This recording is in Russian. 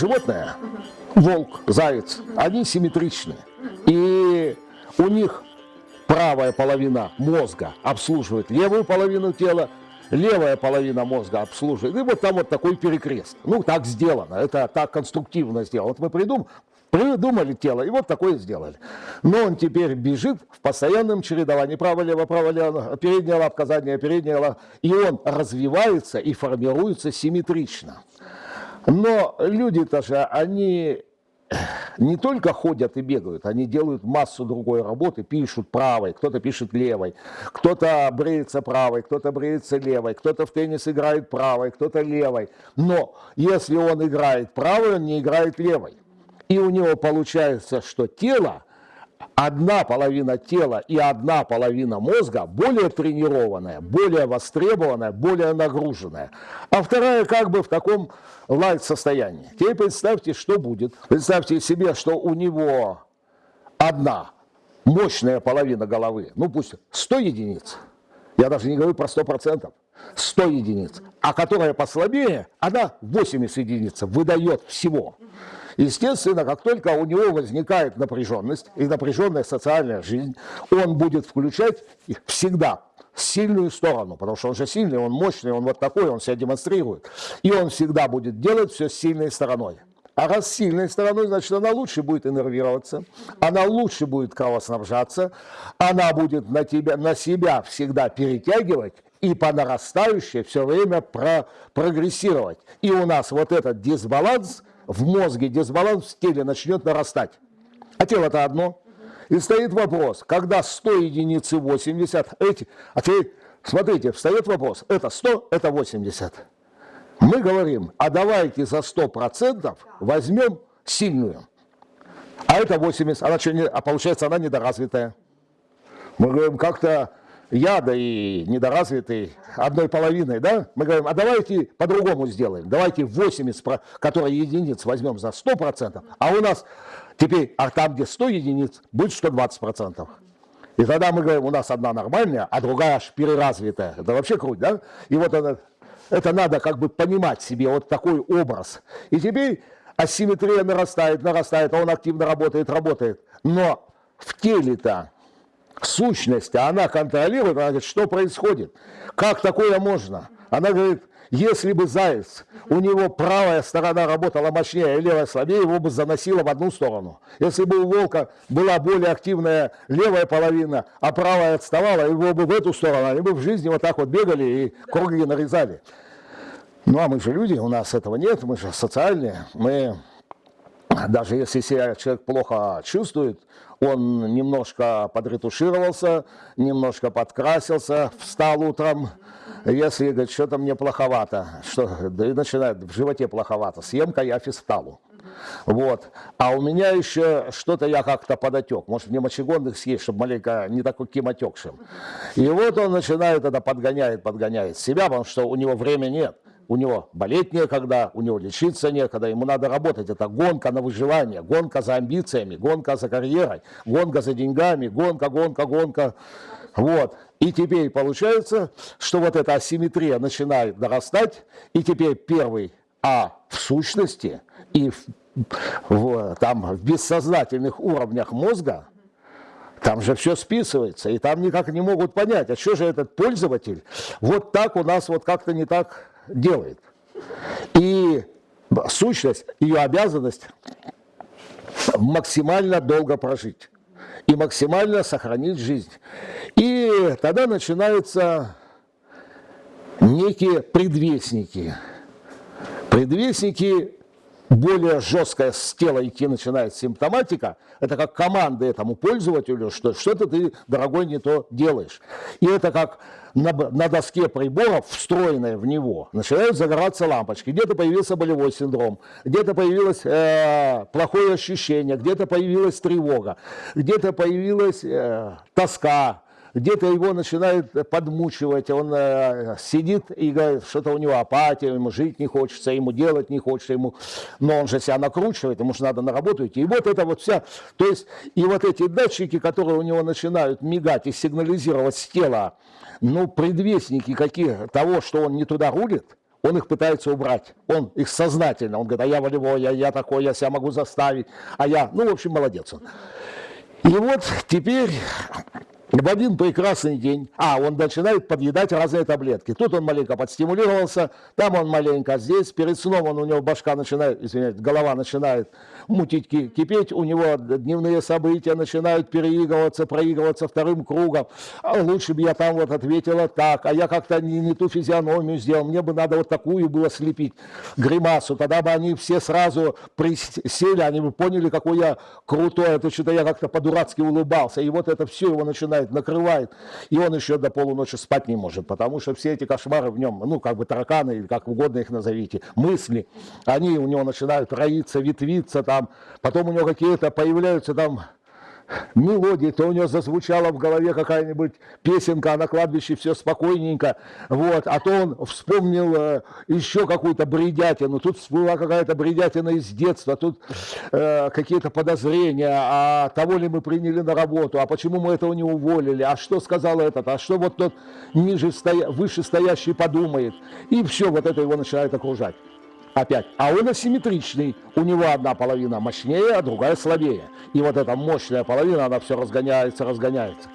животное, волк, заяц, они симметричны. И у них правая половина мозга обслуживает левую половину тела, левая половина мозга обслуживает. И вот там вот такой перекрест. Ну, так сделано, это так конструктивно сделано. Вот мы придум, придумали тело, и вот такое сделали. Но он теперь бежит в постоянном чередовании. Право-лево, право-лево, передняя лапка, задняя, передняя лапка. И он развивается и формируется симметрично. Но люди-то же, они не только ходят и бегают, они делают массу другой работы, пишут правой, кто-то пишет левой, кто-то бреется правой, кто-то бреется левой, кто-то в теннис играет правой, кто-то левой. Но если он играет правой, он не играет левой. И у него получается, что тело, одна половина тела и одна половина мозга более тренированная, более востребованная, более нагруженная. А вторая как бы в таком лайт состоянии. Теперь представьте, что будет. Представьте себе, что у него одна мощная половина головы, ну пусть 100 единиц, я даже не говорю про 100%, 100 единиц, а которая послабее, она 80 единиц выдает всего. Естественно, как только у него возникает напряженность и напряженная социальная жизнь, он будет включать всегда сильную сторону, потому что он же сильный, он мощный, он вот такой, он себя демонстрирует. И он всегда будет делать все сильной стороной. А раз сильной стороной, значит, она лучше будет иннервироваться, она лучше будет кровоснабжаться, она будет на, тебя, на себя всегда перетягивать и по нарастающей все время про, прогрессировать. И у нас вот этот дисбаланс в мозге, дисбаланс в теле начнет нарастать. А тело-то одно – и стоит вопрос, когда 100 единиц и 80, эти, а теперь, смотрите, встает вопрос, это 100, это 80. Мы говорим, а давайте за 100% возьмем сильную. А это 80, она что, не, а получается она недоразвитая. Мы говорим, как-то яда и недоразвитый одной половиной, да? Мы говорим, а давайте по-другому сделаем. Давайте 80, которые единиц возьмем за 100%, а у нас Теперь, а там, где 100 единиц, будет 120%. И тогда мы говорим, у нас одна нормальная, а другая аж переразвитая. Это вообще круть, да? И вот это, это надо как бы понимать себе, вот такой образ. И теперь асимметрия нарастает, нарастает, а он активно работает, работает. Но в теле-то сущность, она контролирует, она говорит, что происходит, как такое можно? Она говорит, если бы заяц, у него правая сторона работала мощнее, а левая слабее, его бы заносило в одну сторону. Если бы у волка была более активная левая половина, а правая отставала, его бы в эту сторону, они бы в жизни вот так вот бегали и круги нарезали. Ну а мы же люди, у нас этого нет, мы же социальные, мы даже если себя человек плохо чувствует, он немножко подретушировался, немножко подкрасился, встал утром, если говорит, что-то мне плоховато, что, да и начинает в животе плоховато, съем-ка я фисталу. Вот. А у меня еще что-то я как-то подотек. Может, мне мочегонных съесть, чтобы маленько не таким отекшим. И вот он начинает это подгоняет, подгоняет себя, потому что у него времени нет. У него болеть некогда, у него лечиться некогда, ему надо работать. Это гонка на выживание, гонка за амбициями, гонка за карьерой, гонка за деньгами, гонка, гонка, гонка. Вот. И теперь получается, что вот эта асимметрия начинает нарастать, и теперь первый А в сущности и в, в, там, в бессознательных уровнях мозга, там же все списывается, и там никак не могут понять, а что же этот пользователь вот так у нас вот как-то не так делает. И сущность, ее обязанность максимально долго прожить и максимально сохранить жизнь. И тогда начинаются некие предвестники. Предвестники более жесткая с тела идти начинает симптоматика, это как команда этому пользователю, что что-то ты, дорогой, не то делаешь. И это как на, на доске приборов, встроенная в него, начинают загораться лампочки. Где-то появился болевой синдром, где-то появилось э, плохое ощущение, где-то появилась тревога, где-то появилась э, тоска, где-то его начинает подмучивать, он э, сидит и говорит, что-то у него апатия, ему жить не хочется, ему делать не хочется, ему, но он же себя накручивает, ему же надо на работу идти. И вот это вот вся, то есть, и вот эти датчики, которые у него начинают мигать и сигнализировать с тела, ну, предвестники какие того, что он не туда рулит, он их пытается убрать. Он их сознательно, он говорит, а я волевой, я, я такой, я себя могу заставить, а я, ну, в общем, молодец он. И вот теперь в один прекрасный день, а, он начинает подъедать разные таблетки. Тут он маленько подстимулировался, там он маленько, здесь перед сном он, у него башка начинает, извиняюсь, голова начинает мутить, кипеть, у него дневные события начинают переигрываться, проигрываться вторым кругом. А лучше бы я там вот ответила так, а я как-то не, не ту физиономию сделал, мне бы надо вот такую было слепить, гримасу, тогда бы они все сразу присели, они бы поняли, какой я крутой, это что-то я как-то по-дурацки улыбался, и вот это все его начинает накрывает, накрывает, и он еще до полуночи спать не может, потому что все эти кошмары в нем, ну, как бы тараканы, или как угодно их назовите, мысли, они у него начинают роиться, ветвиться там, потом у него какие-то появляются там мелодии, то у него зазвучала в голове какая-нибудь песенка, а на кладбище все спокойненько, вот, а то он вспомнил э, еще какую-то бредятину, тут всплыла какая-то бредятина из детства, тут э, какие-то подозрения, а того ли мы приняли на работу, а почему мы этого не уволили, а что сказал этот, а что вот тот ниже стоя, выше стоящий подумает, и все, вот это его начинает окружать опять. А он асимметричный. У него одна половина мощнее, а другая слабее. И вот эта мощная половина, она все разгоняется, разгоняется.